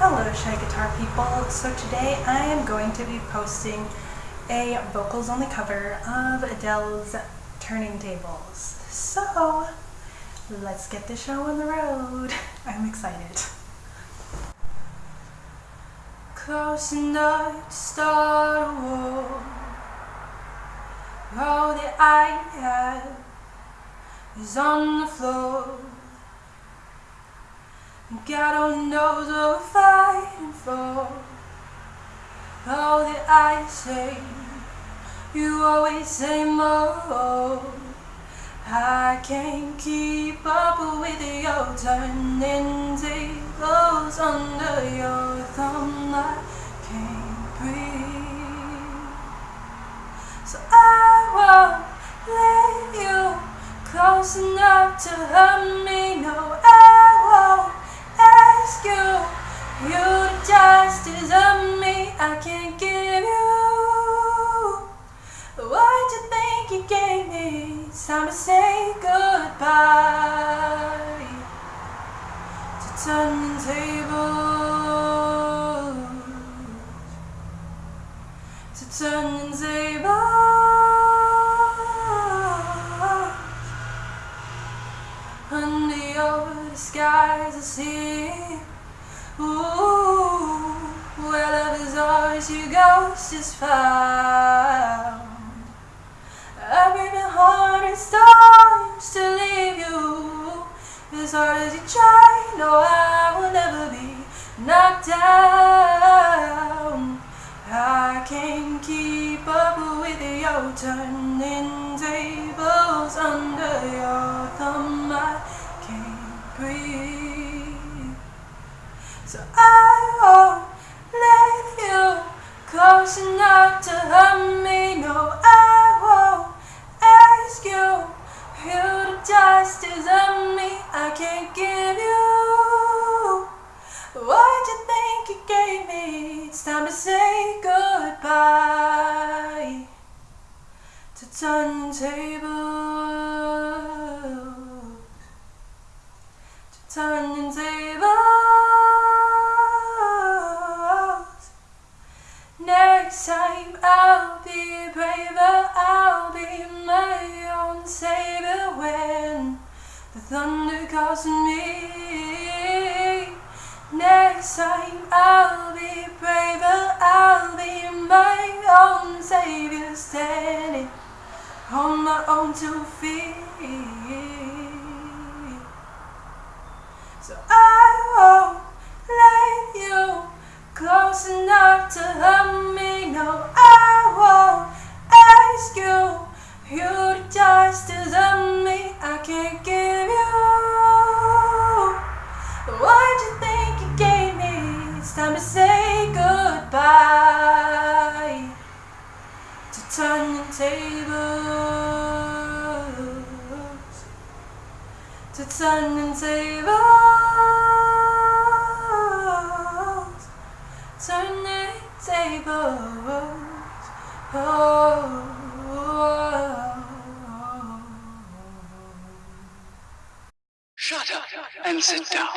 Hello Shy Guitar people. So today I am going to be posting a vocals only cover of Adele's Turning Tables. So let's get the show on the road. I'm excited. Close enough to start a war. All oh, that I have is on the floor. God only knows what I say, you always say more. I can't keep up with your turning tables under your thumb. I can't breathe. So I won't let you close enough to hurt me. No, I won't ask you. You just me I can't give you. What you think you gave me? It's time to say goodbye. To turning tables. To turning tables. Under your skies I see Ooh, where love is ours, your ghost is found. I've been hard and storms to leave you. As hard as you try, no I will never be knocked down. I can't keep up with your turning tables under your thumb. I can't breathe. So I close enough to hurt me No, I won't ask you You the justice of me. I can't give you What you think you gave me. It's time to say goodbye To turning tables To turning Next time I'll be braver I'll be my own savior When the thunder calls me Next time I'll be braver, I'll be my own savior, standing on my own two feet. So I won't let you close enough to hurt me. Turning tables To turning tables Turning tables Oh. Shut up and sit down.